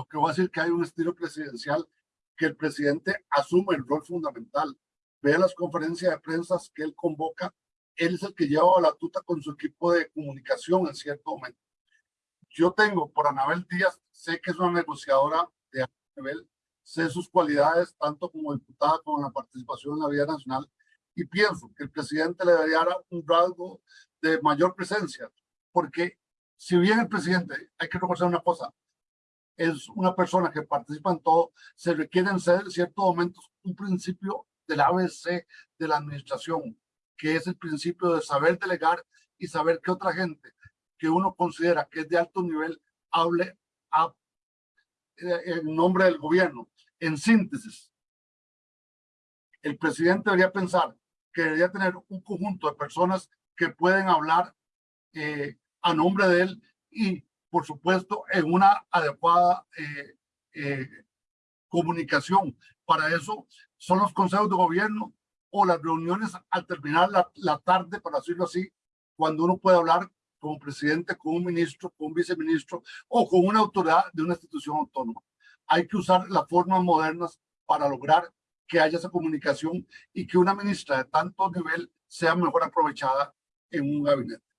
Lo que va a decir que hay un estilo presidencial que el presidente asume el rol fundamental. Ve las conferencias de prensa que él convoca, él es el que lleva la tuta con su equipo de comunicación en cierto momento. Yo tengo por Anabel Díaz, sé que es una negociadora de alto nivel, sé sus cualidades tanto como diputada como en la participación en la vida nacional y pienso que el presidente le debería dar un rasgo de mayor presencia, porque si bien el presidente, hay que reconocer una cosa, es una persona que participa en todo, se requiere en ciertos momentos un principio del ABC de la administración, que es el principio de saber delegar y saber que otra gente que uno considera que es de alto nivel hable a, eh, en nombre del gobierno. En síntesis, el presidente debería pensar que debería tener un conjunto de personas que pueden hablar eh, a nombre de él y, por supuesto, en una adecuada eh, comunicación. Para eso son los consejos de gobierno o las reuniones al terminar la, la tarde, para decirlo así, cuando uno puede hablar como presidente, con un ministro, con un viceministro o con una autoridad de una institución autónoma. Hay que usar las formas modernas para lograr que haya esa comunicación y que una ministra de tanto nivel sea mejor aprovechada en un gabinete.